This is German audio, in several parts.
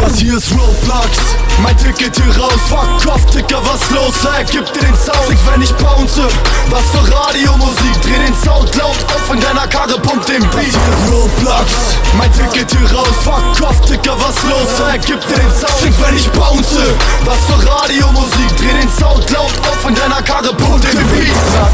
Das hier ist Roblox, mein Ticket hier raus. Fuck off, Dicker, was los, hey, gib dir den Sound. Ich wenn ich bounce, was für Radiomusik? Dreh den Sound laut auf in deiner Karre, pump den Beat. Das hier ist Roblox, mein Ticket hier raus. Fuck off, Dicker, was los, hey, gib dir den Sound. Ich wenn ich bounce, was für Radiomusik? Dreh den Sound laut auf in deiner Karre,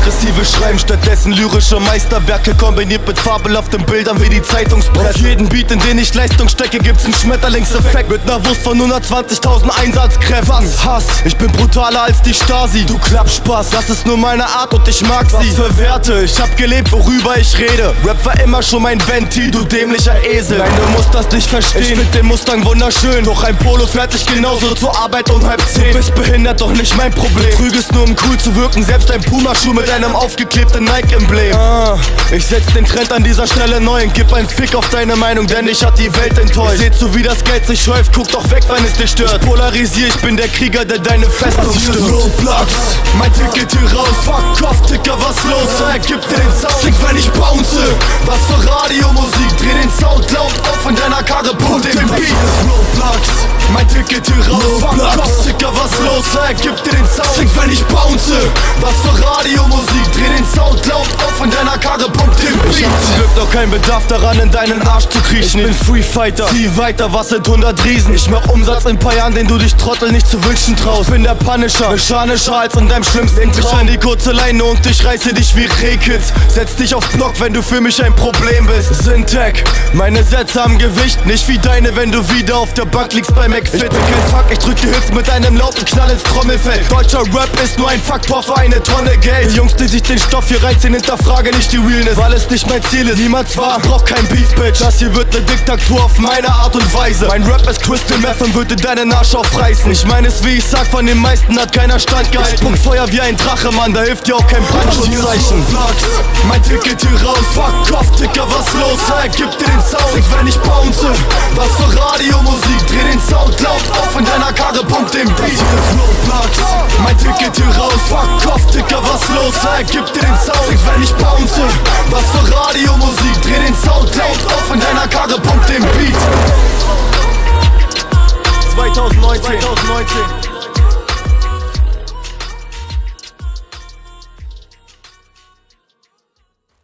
Aggressive Schreiben stattdessen lyrische Meisterwerke kombiniert mit fabelhaften Bildern wie die Zeitungspresse. Auf jeden Beat, in den ich Leistung stecke, gibt's einen Schmetterlingseffekt mit ner Wurst von 120.000 Einsatzkräften. Was? Hass, ich bin brutaler als die Stasi. Du Klappspaß, das ist nur meine Art und ich mag sie. Was für Werte, ich hab gelebt, worüber ich rede. Rap war immer schon mein Ventil, du dämlicher Esel. Nein, du musst das nicht verstehen. Ich find den Mustang wunderschön, doch ein Polo fertig genauso zur Arbeit um halb zehn. Du bist behindert, doch nicht mein Problem. Trügest nur um cool zu wirken, selbst ein Puma-Schuh mit einem aufgeklebten Nike-Emblem. Ah, ich setz den Trend an dieser Stelle neu und gib einen Fick auf deine Meinung, denn ich hat die Welt enttäuscht. Seht so wie das Geld sich häuft, guck doch weg, wenn es dich stört. Ich polarisier, ich bin der Krieger, der deine Festung stürmt. Roadblocks Mein Ticket hier raus, fuck off, Ticker, was los? Hey, gib dir den Sound, klick, wenn ich bounce Was für Radiomusik, dreh den Sound laut auf in deiner Karre, pump den Beat Roadblocks Mein Ticket hier raus, fuck off, Ticker, was los? Hey, gib dir den Sound, klick, wenn ich bounce Was für Radiomusik, dreh den Sound laut auf in deiner Karre, pump den Beat Ich noch keinen Bedarf daran, in deinen Arsch zu kriechen. Ich bin Free Fighter, zieh weiter, was sind 100 Riesen? Ich mach Umsatz in ein paar Jahren, den du dich Trottel nicht zu wünschen traust. Bin der Punisher, mechanischer als in deinem schlimmsten Traum. Ich die kurze Leine und ich reiße dich wie Rehkitz. Setz dich auf Block, wenn du für mich ein Problem bist. Syntax, meine Sätze haben Gewicht, nicht wie deine, wenn du wieder auf der Bank liegst bei McFit. Ich bin kein Fuck, ich drück die Hits mit einem lauten Knall ins Trommelfell. Deutscher Rap ist nur ein Faktor für eine Tonne Geld. Die sich den Stoff hier reinziehen, hinterfrage nicht die Realness, weil es nicht mein Ziel ist. Niemals war, ich brauch kein Beef, Bitch. Das hier wird ne Diktatur auf meine Art und Weise. Mein Rap ist Crystal Meth und würde deinen Arsch aufreißen. Ich meine es, wie ich sag, von den meisten hat keiner Stand gehalten. Ich spuck Feuer wie ein Drache, Mann, da hilft dir auch kein Brandschutzzeichen. Mein Ticket hier raus, fuck off, Ticker, was los? Hey, gib dir den Sound, wenn ich bounce Was für Radiomusik, dreh den Sound laut auf in deiner Karre, pump den Beat hier ist Roadblocks Mein Ticket hier raus, los, gib dir den Sound, wenn ich bounce Was für Radiomusik, dreh den Sound laut auf in deiner Karre